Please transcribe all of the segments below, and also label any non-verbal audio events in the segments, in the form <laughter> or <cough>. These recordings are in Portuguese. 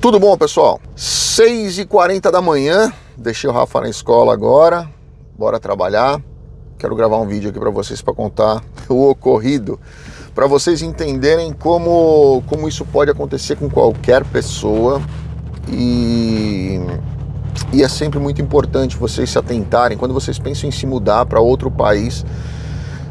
Tudo bom, pessoal? 6h40 da manhã, deixei o Rafa na escola agora, bora trabalhar. Quero gravar um vídeo aqui para vocês para contar <laughs> o ocorrido, para vocês entenderem como, como isso pode acontecer com qualquer pessoa e, e é sempre muito importante vocês se atentarem quando vocês pensam em se mudar para outro país.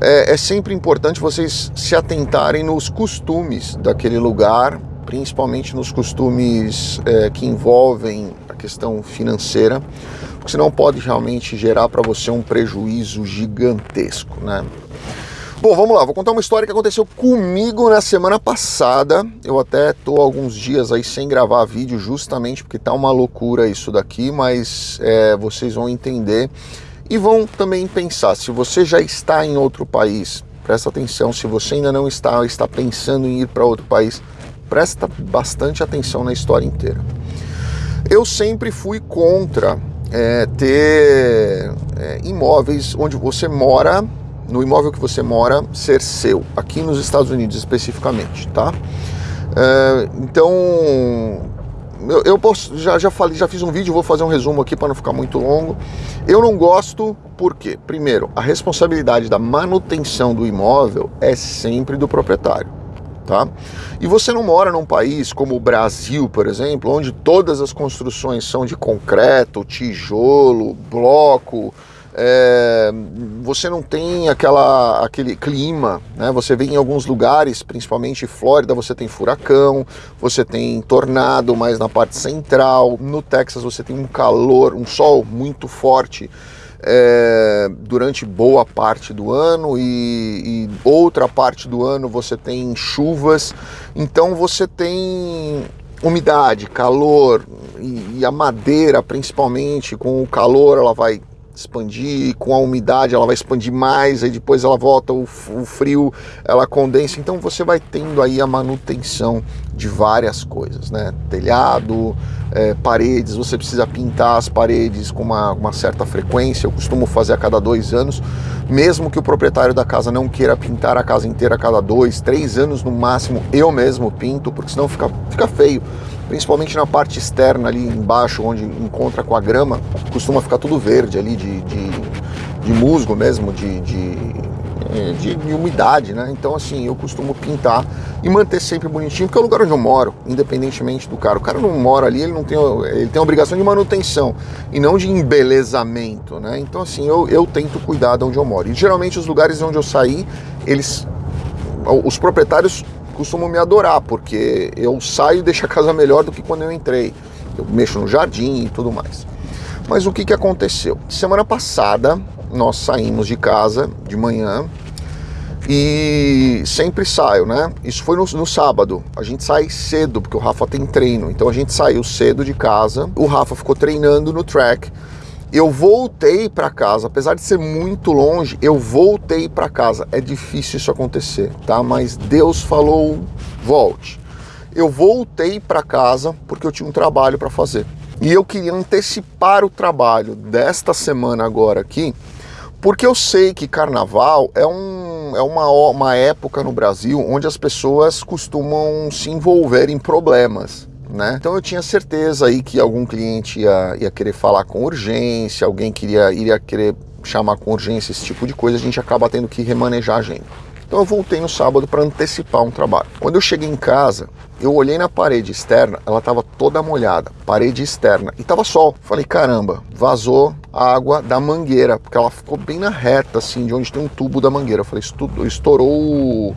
É, é sempre importante vocês se atentarem nos costumes daquele lugar principalmente nos costumes é, que envolvem a questão financeira, porque senão pode realmente gerar para você um prejuízo gigantesco, né? Bom, vamos lá, vou contar uma história que aconteceu comigo na semana passada. Eu até tô alguns dias aí sem gravar vídeo justamente porque tá uma loucura isso daqui, mas é, vocês vão entender e vão também pensar, se você já está em outro país, presta atenção, se você ainda não está, está pensando em ir para outro país, presta bastante atenção na história inteira. Eu sempre fui contra é, ter é, imóveis onde você mora, no imóvel que você mora, ser seu, aqui nos Estados Unidos especificamente, tá? É, então, eu, eu posso, já, já falei, já fiz um vídeo, vou fazer um resumo aqui para não ficar muito longo. Eu não gosto porque, primeiro, a responsabilidade da manutenção do imóvel é sempre do proprietário tá? E você não mora num país como o Brasil, por exemplo, onde todas as construções são de concreto, tijolo, bloco, é, você não tem aquela, aquele clima, né? Você vê em alguns lugares, principalmente Flórida, você tem furacão, você tem tornado mais na parte central, no Texas você tem um calor, um sol muito forte é, durante boa parte do ano e, e, outra parte do ano você tem chuvas, então você tem umidade, calor e, e a madeira principalmente com o calor ela vai expandir, com a umidade ela vai expandir mais, aí depois ela volta, o, o frio ela condensa, então você vai tendo aí a manutenção de várias coisas, né? Telhado, é, paredes, você precisa pintar as paredes com uma, uma certa frequência, eu costumo fazer a cada dois anos, mesmo que o proprietário da casa não queira pintar a casa inteira a cada dois, três anos no máximo, eu mesmo pinto, porque senão fica, fica feio principalmente na parte externa ali embaixo, onde encontra com a grama, costuma ficar tudo verde ali, de, de, de musgo mesmo, de, de, de, de, umidade, né? Então assim, eu costumo pintar e manter sempre bonitinho, porque é o lugar onde eu moro, independentemente do cara. O cara não mora ali, ele não tem, ele tem a obrigação de manutenção e não de embelezamento, né? Então assim, eu, eu tento cuidar de onde eu moro. E geralmente os lugares onde eu saí, eles os proprietários costumam me adorar, porque eu saio e deixo a casa melhor do que quando eu entrei. Eu mexo no jardim e tudo mais. Mas o que, que aconteceu? Semana passada nós saímos de casa de manhã e sempre saio, né? Isso foi no, no, sábado. A gente sai cedo, porque o Rafa tem treino. Então a gente saiu cedo de casa. O Rafa ficou treinando no track eu voltei para casa, apesar de ser muito longe, eu voltei para casa. É difícil isso acontecer, tá? Mas Deus falou, volte. Eu voltei para casa porque eu tinha um trabalho para fazer. E eu queria antecipar o trabalho desta semana agora aqui, porque eu sei que carnaval é, um, é uma, uma época no Brasil onde as pessoas costumam se envolver em problemas né? Então eu tinha certeza aí que algum cliente ia, ia querer falar com urgência, alguém queria, iria querer chamar com urgência esse tipo de coisa, a gente acaba tendo que remanejar a agenda. Então eu voltei no sábado para antecipar um trabalho. Quando eu cheguei em casa, eu olhei na parede externa, ela estava toda molhada, parede externa, e tava sol. Falei, caramba, vazou água da mangueira, porque ela ficou bem na reta, assim, de onde tem um tubo da mangueira. Eu falei, estourou o,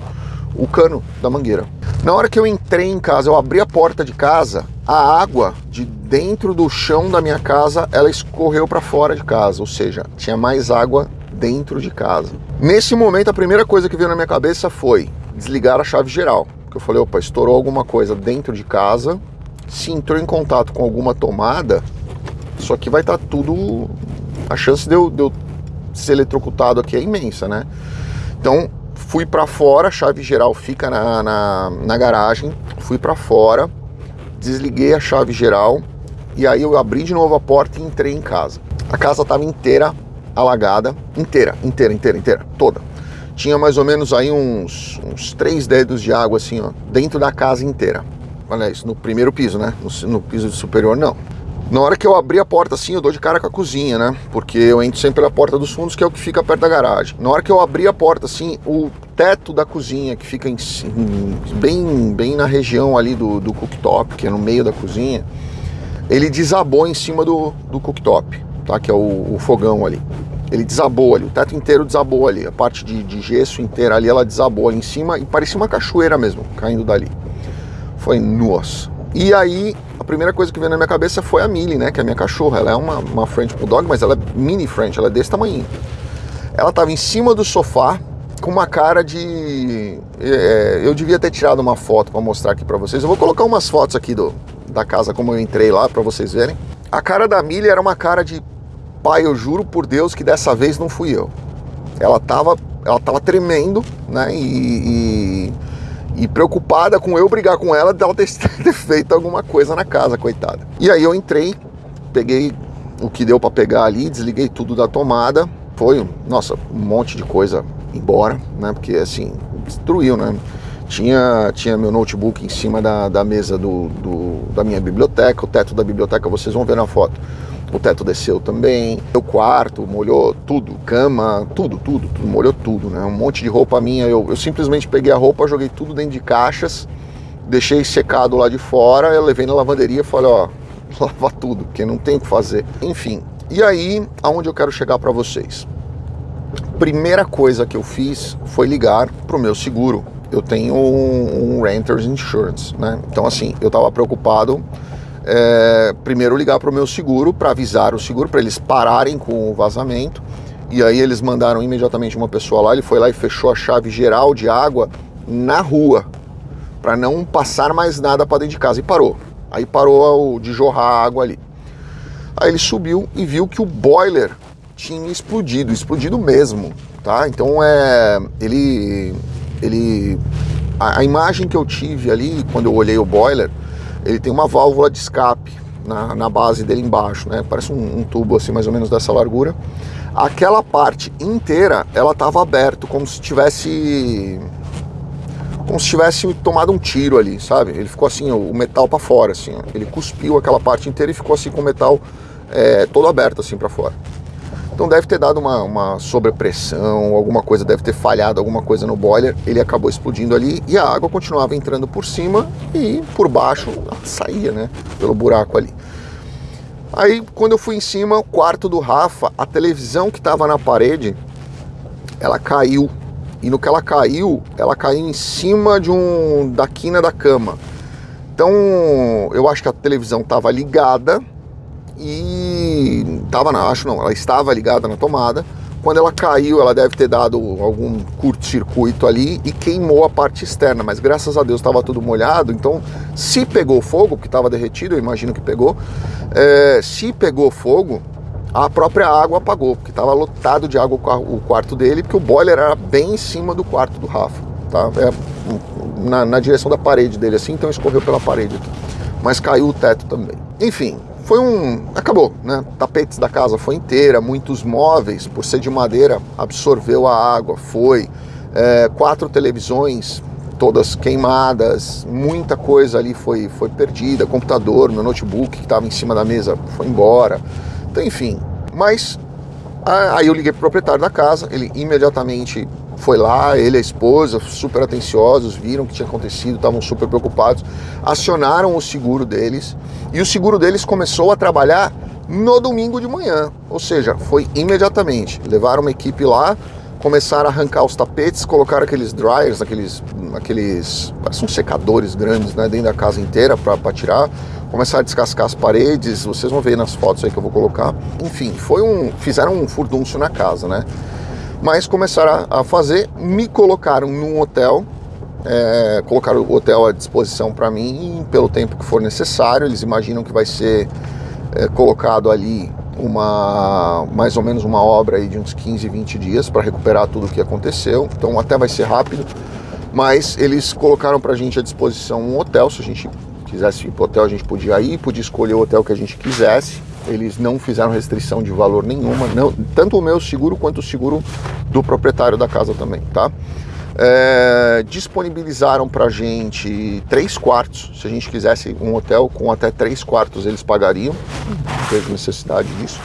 o cano da mangueira. Na hora que eu entrei em casa, eu abri a porta de casa, a água de dentro do chão da minha casa, ela escorreu para fora de casa, ou seja, tinha mais água dentro de casa. Nesse momento, a primeira coisa que veio na minha cabeça foi desligar a chave geral. Eu falei, opa, estourou alguma coisa dentro de casa, se entrou em contato com alguma tomada, isso aqui vai estar tá tudo... A chance de eu, de eu ser eletrocutado aqui é imensa, né? Então, fui para fora, a chave geral fica na, na, na garagem, fui para fora, desliguei a chave geral e aí eu abri de novo a porta e entrei em casa. A casa estava inteira alagada, inteira, inteira, inteira, inteira, toda. Tinha mais ou menos aí uns, uns três dedos de água assim, ó, dentro da casa inteira. olha isso, no primeiro piso, né? No, no piso superior, não. Na hora que eu abri a porta assim, eu dou de cara com a cozinha, né? Porque eu entro sempre pela porta dos fundos, que é o que fica perto da garagem. Na hora que eu abri a porta assim, o teto da cozinha, que fica em, bem, bem na região ali do, do cooktop, que é no meio da cozinha, ele desabou em cima do, do cooktop, tá? Que é o, o fogão ali. Ele desabou ali, o teto inteiro desabou ali, a parte de, de gesso inteira ali, ela desabou ali em cima e parecia uma cachoeira mesmo, caindo dali. Foi, nossa. E aí, a primeira coisa que veio na minha cabeça foi a Millie, né? Que é a minha cachorra. Ela é uma, uma French Bulldog, mas ela é mini French, ela é desse tamanho. Ela estava em cima do sofá com uma cara de... É, eu devia ter tirado uma foto para mostrar aqui para vocês. Eu vou colocar umas fotos aqui do, da casa como eu entrei lá para vocês verem. A cara da Millie era uma cara de pai, eu juro por Deus que dessa vez não fui eu. Ela tava, ela tava tremendo, né? E, e e preocupada com eu brigar com ela dela ter, <laughs> ter feito alguma coisa na casa, coitada. E aí eu entrei, peguei o que deu para pegar ali, desliguei tudo da tomada, foi, nossa, um monte de coisa embora, né? Porque assim, destruiu, né? Tinha, tinha meu notebook em cima da, da mesa do, do, da minha biblioteca, o teto da biblioteca vocês vão ver na foto o teto desceu também, o quarto molhou tudo, cama, tudo, tudo, tudo, molhou tudo, né? Um monte de roupa minha, eu, eu simplesmente peguei a roupa, joguei tudo dentro de caixas, deixei secado lá de fora, eu levei na lavanderia e falei, ó, <laughs> lava tudo, porque não tem o que fazer. Enfim, e aí, aonde eu quero chegar para vocês? Primeira coisa que eu fiz foi ligar pro meu seguro. Eu tenho um, um Renters Insurance, né? Então assim, eu tava preocupado é, primeiro ligar para o meu seguro para avisar o seguro para eles pararem com o vazamento. E aí eles mandaram imediatamente uma pessoa lá, ele foi lá e fechou a chave geral de água na rua para não passar mais nada para dentro de casa e parou. Aí parou de jorrar água ali. Aí ele subiu e viu que o boiler tinha explodido, explodido mesmo, tá? Então é ele ele a, a imagem que eu tive ali quando eu olhei o boiler ele tem uma válvula de escape na, na base dele embaixo, né? Parece um, um, tubo assim, mais ou menos dessa largura. Aquela parte inteira, ela estava aberta, como se tivesse como se tivesse tomado um tiro ali, sabe? Ele ficou assim, o metal para fora, assim. Ele cuspiu aquela parte inteira e ficou assim com o metal é, todo aberto assim para fora. Então deve ter dado uma, uma sobrepressão, alguma coisa deve ter falhado, alguma coisa no boiler, ele acabou explodindo ali e a água continuava entrando por cima e por baixo saía, né, pelo buraco ali. Aí quando eu fui em cima, o quarto do Rafa, a televisão que estava na parede, ela caiu. E no que ela caiu, ela caiu em cima de um da quina da cama. Então, eu acho que a televisão estava ligada, e tava na, acho não, ela estava ligada na tomada. Quando ela caiu, ela deve ter dado algum curto-circuito ali e queimou a parte externa, mas graças a Deus estava tudo molhado, então se pegou fogo, porque estava derretido, eu imagino que pegou, é, se pegou fogo, a própria água apagou, porque estava lotado de água o quarto dele, porque o boiler era bem em cima do quarto do Rafa, tá? É, na, na direção da parede dele assim, então escorreu pela parede aqui. Mas caiu o teto também. Enfim, foi um... acabou, né? Tapetes da casa foi inteira, muitos móveis, por ser de madeira, absorveu a água, foi. É, quatro televisões, todas queimadas, muita coisa ali foi, foi perdida, computador, meu notebook que estava em cima da mesa foi embora, então enfim. Mas aí eu liguei pro proprietário da casa, ele imediatamente foi lá, ele e a esposa, super atenciosos, viram o que tinha acontecido, estavam super preocupados, acionaram o seguro deles e o seguro deles começou a trabalhar no domingo de manhã, ou seja, foi imediatamente. Levaram uma equipe lá, começaram a arrancar os tapetes, colocaram aqueles dryers, aqueles, aqueles são secadores grandes né, dentro da casa inteira para tirar, começaram a descascar as paredes, vocês vão ver nas fotos aí que eu vou colocar. Enfim, foi um, fizeram um furdúncio na casa, né? Mas começaram a fazer, me colocaram num hotel, é, colocaram o hotel à disposição para mim pelo tempo que for necessário, eles imaginam que vai ser é, colocado ali uma mais ou menos uma obra aí de uns 15, 20 dias para recuperar tudo o que aconteceu, então até vai ser rápido, mas eles colocaram para a gente à disposição um hotel, se a gente quisesse ir para hotel a gente podia ir, podia escolher o hotel que a gente quisesse, eles não fizeram restrição de valor nenhuma, não, tanto o meu seguro quanto o seguro do proprietário da casa também, tá? é, disponibilizaram para gente três quartos. Se a gente quisesse um hotel com até três quartos, eles pagariam. Não teve necessidade disso,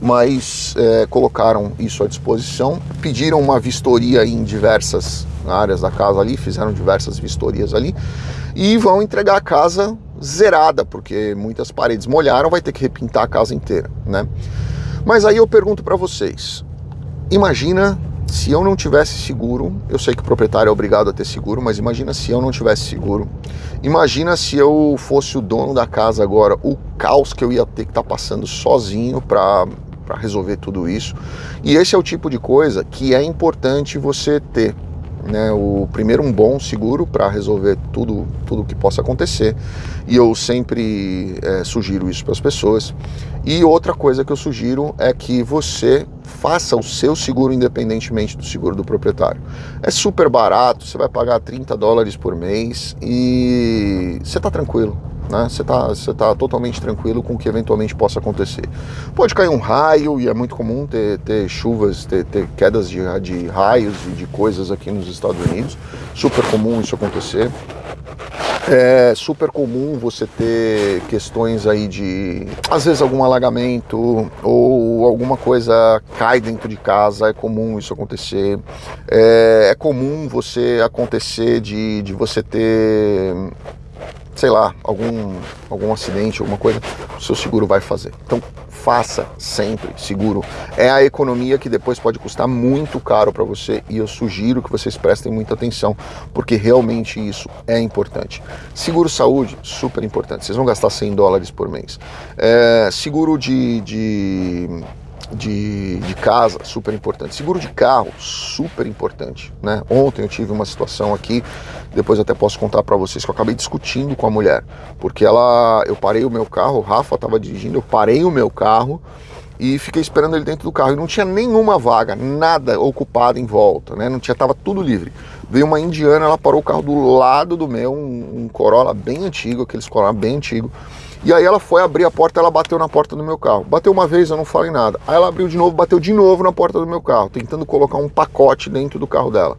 mas é, colocaram isso à disposição. Pediram uma vistoria em diversas áreas da casa ali, fizeram diversas vistorias ali e vão entregar a casa zerada, porque muitas paredes molharam, vai ter que repintar a casa inteira, né? Mas aí eu pergunto para vocês: imagina se eu não tivesse seguro, eu sei que o proprietário é obrigado a ter seguro, mas imagina se eu não tivesse seguro. Imagina se eu fosse o dono da casa agora, o caos que eu ia ter que estar tá passando sozinho para para resolver tudo isso. E esse é o tipo de coisa que é importante você ter né, o primeiro um bom seguro para resolver tudo tudo que possa acontecer. E eu sempre é, sugiro isso para as pessoas. E outra coisa que eu sugiro é que você faça o seu seguro independentemente do seguro do proprietário. É super barato você vai pagar 30 dólares por mês e você está tranquilo né? Você está você tá totalmente tranquilo com o que eventualmente possa acontecer. Pode cair um raio, e é muito comum ter, ter chuvas, ter, ter quedas de, de raios e de coisas aqui nos Estados Unidos. Super comum isso acontecer. É super comum você ter questões aí de, às vezes, algum alagamento ou alguma coisa cai dentro de casa, é comum isso acontecer. É, é comum você acontecer de, de você ter sei lá, algum, algum acidente, alguma coisa, o seu seguro vai fazer. Então faça sempre seguro. É a economia que depois pode custar muito caro para você e eu sugiro que vocês prestem muita atenção, porque realmente isso é importante. Seguro saúde, super importante. Vocês vão gastar 100 dólares por mês. É, seguro de, de de, de, casa, super importante. Seguro de carro, super importante. Né? Ontem eu tive uma situação aqui, depois até posso contar para vocês, que eu acabei discutindo com a mulher, porque ela, eu parei o meu carro, o Rafa estava dirigindo, eu parei o meu carro e fiquei esperando ele dentro do carro e não tinha nenhuma vaga, nada ocupado em volta, né? Não tinha, tava tudo livre. Veio uma indiana, ela parou o carro do lado do meu, um, um Corolla bem antigo, aqueles Corolla bem antigo. E aí ela foi abrir a porta, ela bateu na porta do meu carro. Bateu uma vez, eu não falei nada. Aí ela abriu de novo, bateu de novo na porta do meu carro, tentando colocar um pacote dentro do carro dela.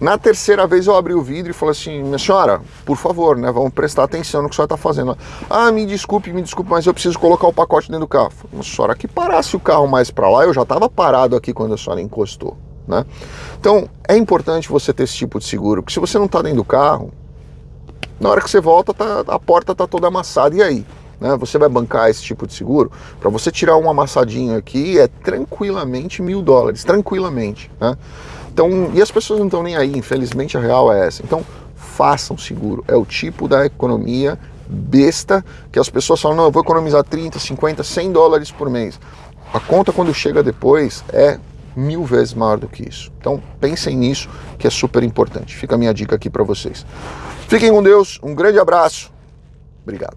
Na terceira vez eu abri o vidro e falei assim, minha senhora, por favor, né, vamos prestar atenção no que a senhora está fazendo. Ah, me desculpe, me desculpe, mas eu preciso colocar o pacote dentro do carro. Falei, a senhora que parasse o carro mais para lá, eu já estava parado aqui quando a senhora encostou. Né? Então é importante você ter esse tipo de seguro, porque se você não está dentro do carro, na hora que você volta, tá, a porta está toda amassada, e aí? Né? Você vai bancar esse tipo de seguro? Para você tirar um amassadinho aqui é tranquilamente mil dólares, tranquilamente. Né? Então, e as pessoas não estão nem aí, infelizmente a real é essa. Então, façam seguro. É o tipo da economia besta que as pessoas falam, não, eu vou economizar 30, 50, 100 dólares por mês. A conta quando chega depois é mil vezes maior do que isso. Então pensem nisso, que é super importante. Fica a minha dica aqui para vocês. Fiquem com Deus, um grande abraço, obrigado.